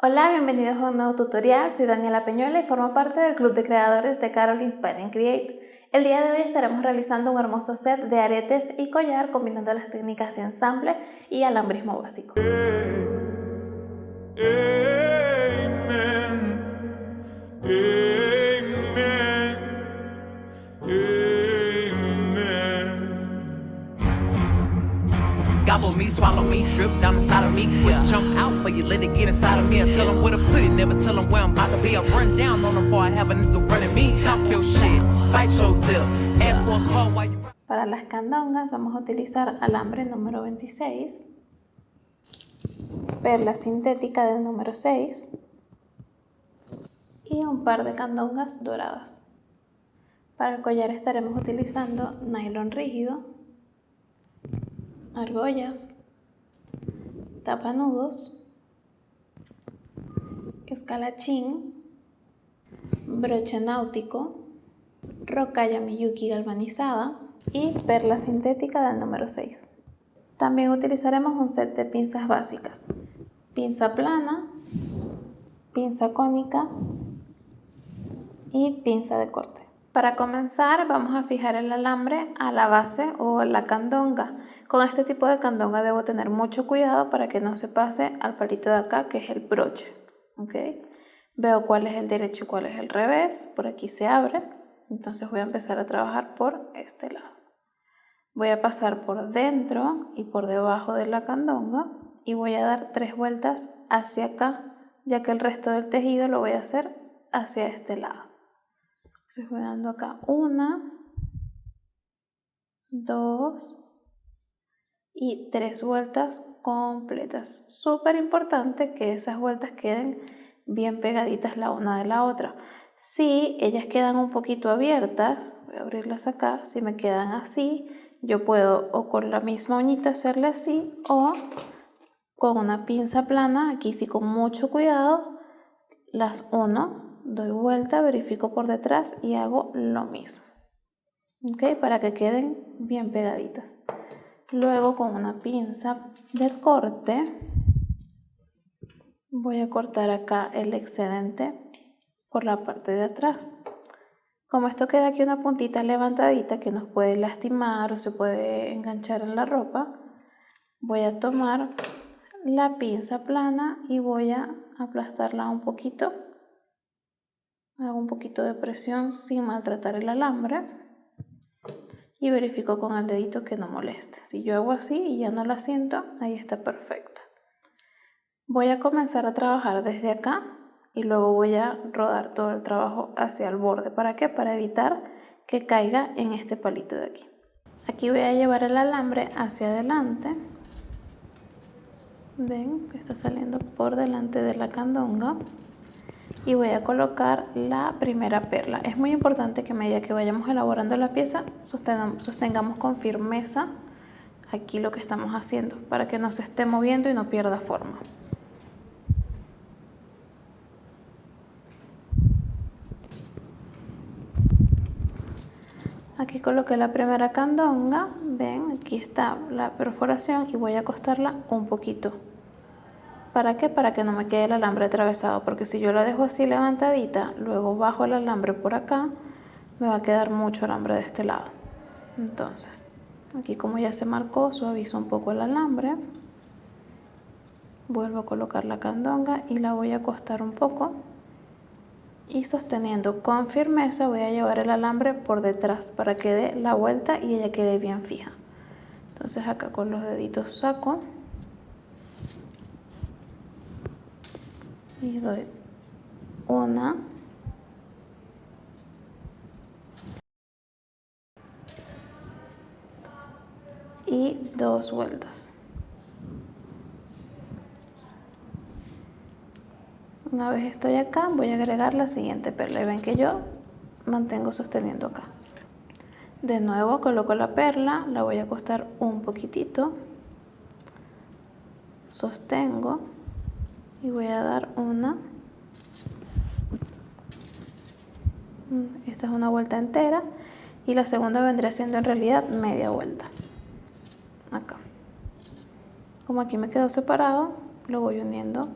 Hola, bienvenidos a un nuevo tutorial. Soy Daniela Peñuela y formo parte del club de creadores de Carol Inspire and Create. El día de hoy estaremos realizando un hermoso set de aretes y collar combinando las técnicas de ensamble y alambrismo básico. Gobble me, swallow me, drip down inside of me. Quick jump out for you, let it get inside of me. I tell them where to put it, never tell them where I'm about to be. I run down on them before I have a nigga running me. Talk your shit, fight your lip, ask for a call while you... Para las candongas vamos a utilizar alambre número 26, perla sintética del número 6 y un par de candongas doradas. Para el collar estaremos utilizando nylon rígido argollas, tapanudos, escalachín, broche náutico, rocalla Miyuki galvanizada y perla sintética del número 6. También utilizaremos un set de pinzas básicas, pinza plana, pinza cónica y pinza de corte. Para comenzar vamos a fijar el alambre a la base o la candonga con este tipo de candonga debo tener mucho cuidado para que no se pase al palito de acá que es el broche. ¿okay? Veo cuál es el derecho y cuál es el revés. Por aquí se abre. Entonces voy a empezar a trabajar por este lado. Voy a pasar por dentro y por debajo de la candonga y voy a dar tres vueltas hacia acá, ya que el resto del tejido lo voy a hacer hacia este lado. Entonces voy dando acá una, dos, y tres vueltas completas. Súper importante que esas vueltas queden bien pegaditas la una de la otra. Si ellas quedan un poquito abiertas, voy a abrirlas acá, si me quedan así, yo puedo o con la misma uñita hacerle así o con una pinza plana, aquí sí con mucho cuidado, las uno, doy vuelta, verifico por detrás y hago lo mismo. ¿Ok? Para que queden bien pegaditas. Luego con una pinza de corte voy a cortar acá el excedente por la parte de atrás. Como esto queda aquí una puntita levantadita que nos puede lastimar o se puede enganchar en la ropa, voy a tomar la pinza plana y voy a aplastarla un poquito. Hago un poquito de presión sin maltratar el alambre y verifico con el dedito que no moleste. Si yo hago así y ya no la siento, ahí está perfecta. Voy a comenzar a trabajar desde acá y luego voy a rodar todo el trabajo hacia el borde. ¿Para qué? Para evitar que caiga en este palito de aquí. Aquí voy a llevar el alambre hacia adelante. Ven que está saliendo por delante de la candonga y voy a colocar la primera perla. Es muy importante que a medida que vayamos elaborando la pieza sostengamos con firmeza aquí lo que estamos haciendo para que no se esté moviendo y no pierda forma. Aquí coloqué la primera candonga, ven, aquí está la perforación y voy a acostarla un poquito ¿Para qué? Para que no me quede el alambre atravesado, porque si yo la dejo así levantadita, luego bajo el alambre por acá, me va a quedar mucho alambre de este lado. Entonces, aquí como ya se marcó, suavizo un poco el alambre. Vuelvo a colocar la candonga y la voy a acostar un poco. Y sosteniendo con firmeza voy a llevar el alambre por detrás para que dé la vuelta y ella quede bien fija. Entonces acá con los deditos saco. Y doy una. Y dos vueltas. Una vez estoy acá voy a agregar la siguiente perla. Y ven que yo mantengo sosteniendo acá. De nuevo coloco la perla la voy a acostar un poquitito. Sostengo y voy a dar una esta es una vuelta entera y la segunda vendría siendo en realidad media vuelta acá como aquí me quedó separado lo voy uniendo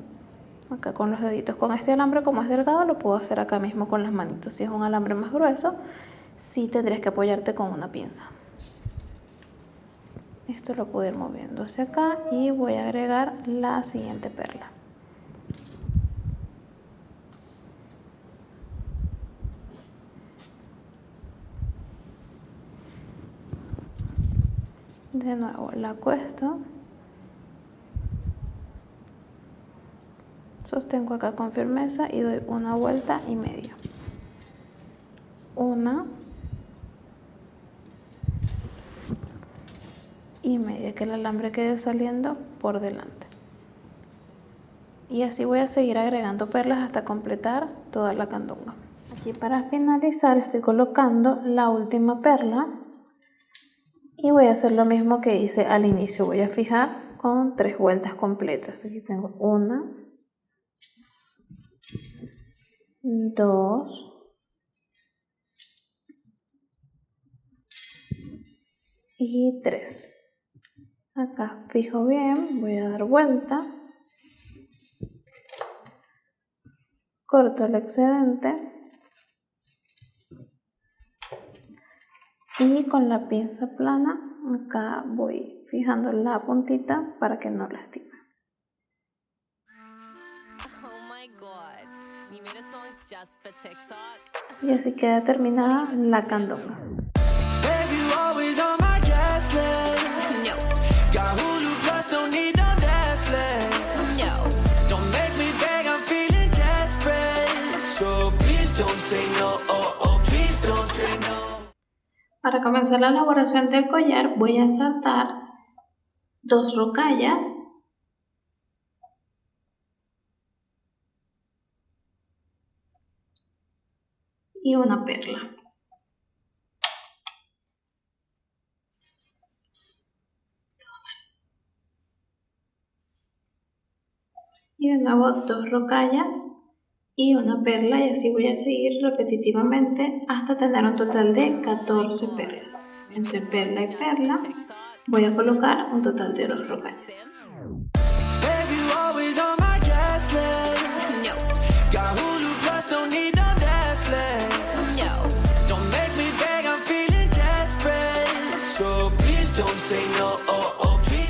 acá con los deditos. Con este alambre como es delgado lo puedo hacer acá mismo con las manitos. Si es un alambre más grueso, sí tendrías que apoyarte con una pinza. Esto lo puedo ir moviendo hacia acá y voy a agregar la siguiente perla. De nuevo la acuesto. Sostengo acá con firmeza y doy una vuelta y media. Una y media, que el alambre quede saliendo por delante. Y así voy a seguir agregando perlas hasta completar toda la candunga. Aquí para finalizar estoy colocando la última perla y voy a hacer lo mismo que hice al inicio. Voy a fijar con tres vueltas completas. Aquí tengo una dos y tres. Acá fijo bien voy a dar vuelta. Corto el excedente y con la pinza plana acá voy fijando la puntita para que no lastime. Y así queda terminada la candonga. Para comenzar la elaboración del collar voy a ensartar dos rocallas y una perla. Y de nuevo dos rocallas y una perla y así voy a seguir repetitivamente hasta tener un total de 14 perlas. Entre perla y perla voy a colocar un total de dos rocallas.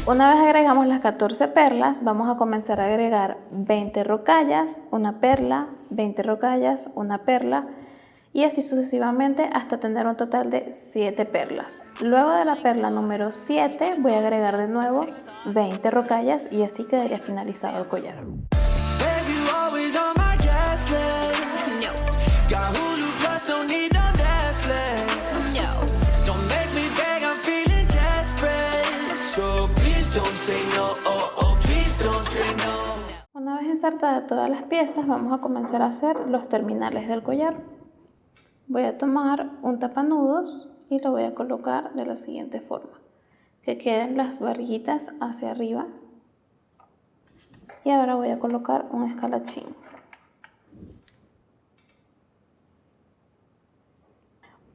Una vez agregamos las 14 perlas, vamos a comenzar a agregar 20 rocallas, una perla, 20 rocallas, una perla y así sucesivamente hasta tener un total de 7 perlas. Luego de la perla número 7 voy a agregar de nuevo 20 rocallas y así quedaría finalizado el collar. Ensartada todas las piezas, vamos a comenzar a hacer los terminales del collar. Voy a tomar un tapanudos y lo voy a colocar de la siguiente forma. Que queden las barriguitas hacia arriba. Y ahora voy a colocar un escalachín.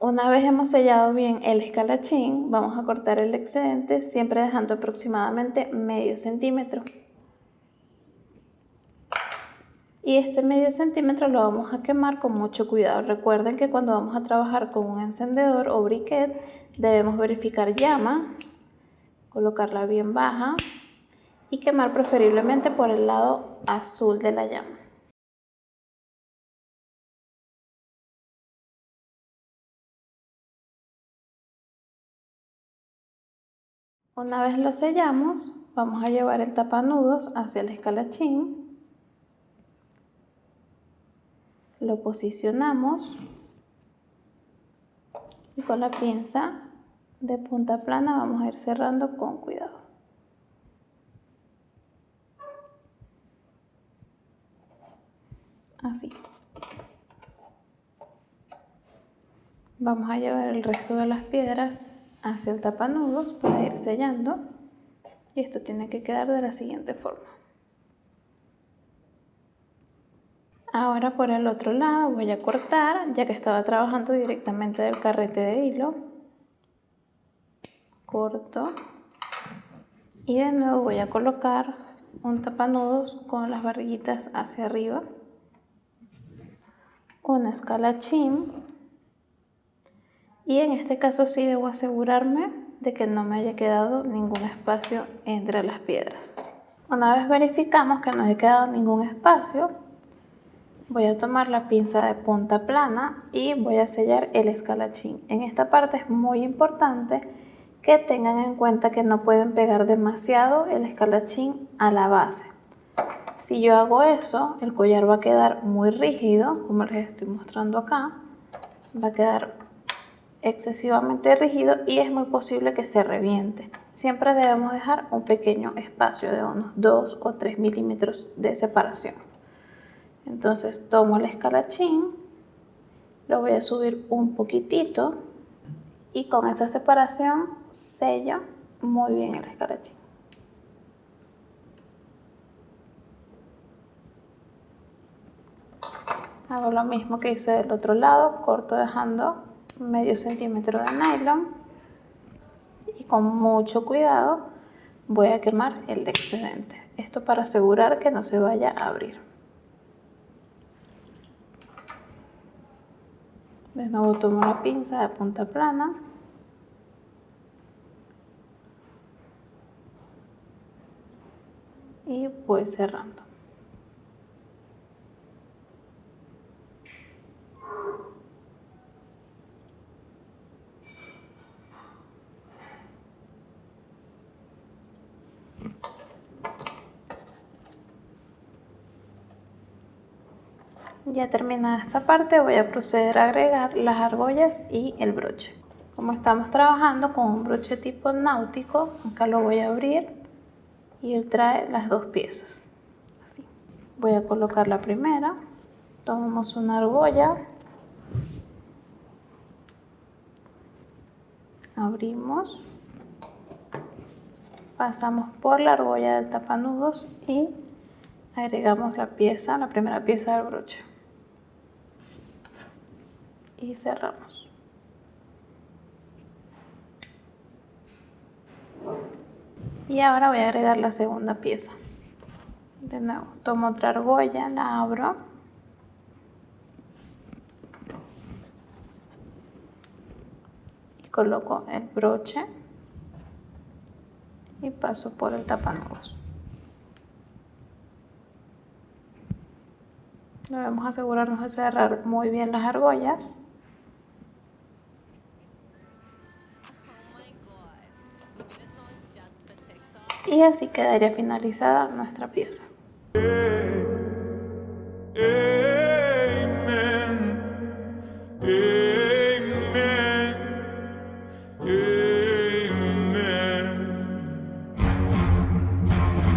Una vez hemos sellado bien el escalachín, vamos a cortar el excedente, siempre dejando aproximadamente medio centímetro y este medio centímetro lo vamos a quemar con mucho cuidado. Recuerden que cuando vamos a trabajar con un encendedor o briquet debemos verificar llama, colocarla bien baja y quemar preferiblemente por el lado azul de la llama. Una vez lo sellamos, vamos a llevar el tapanudos hacia el escalachín lo posicionamos y con la pinza de punta plana vamos a ir cerrando con cuidado. Así. Vamos a llevar el resto de las piedras hacia el tapanudos para ir sellando y esto tiene que quedar de la siguiente forma. Ahora por el otro lado voy a cortar, ya que estaba trabajando directamente del carrete de hilo. Corto. Y de nuevo voy a colocar un tapanudos con las barriguitas hacia arriba, una escalachín y en este caso sí debo asegurarme de que no me haya quedado ningún espacio entre las piedras. Una vez verificamos que no haya quedado ningún espacio, voy a tomar la pinza de punta plana y voy a sellar el escalachín. En esta parte es muy importante que tengan en cuenta que no pueden pegar demasiado el escalachín a la base. Si yo hago eso, el collar va a quedar muy rígido, como les estoy mostrando acá. Va a quedar excesivamente rígido y es muy posible que se reviente. Siempre debemos dejar un pequeño espacio de unos 2 o 3 milímetros de separación. Entonces tomo el escalachín, lo voy a subir un poquitito y con esa separación sello muy bien el escalachín. Hago lo mismo que hice del otro lado, corto dejando medio centímetro de nylon y con mucho cuidado voy a quemar el excedente. Esto para asegurar que no se vaya a abrir. De nuevo tomo la pinza de punta plana. Y voy cerrando. Ya terminada esta parte voy a proceder a agregar las argollas y el broche. Como estamos trabajando con un broche tipo náutico, acá lo voy a abrir y él trae las dos piezas. Así. Voy a colocar la primera, tomamos una argolla, abrimos, pasamos por la argolla del tapanudos y agregamos la pieza, la primera pieza del broche y cerramos. Y ahora voy a agregar la segunda pieza. De nuevo, tomo otra argolla, la abro. Y coloco el broche y paso por el tapanudos. Debemos asegurarnos de cerrar muy bien las argollas. Y así quedaría finalizada nuestra pieza.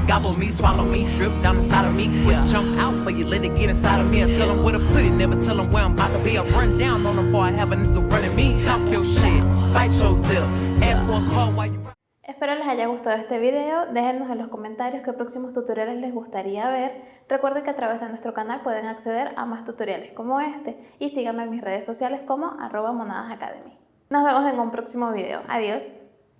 Gobble me, swallow me, drip down inside of me. Quick jump out for you, let it get inside of me. I tell them where to put it, never tell them where I'm about to be. I run down on them before I have a nigga running me. Talk your shit, bite your lip, ask for a call while you Espero les haya gustado este video, déjenos en los comentarios qué próximos tutoriales les gustaría ver. Recuerden que a través de nuestro canal pueden acceder a más tutoriales como este y síganme en mis redes sociales como arroba monadasacademy. Nos vemos en un próximo video. Adiós.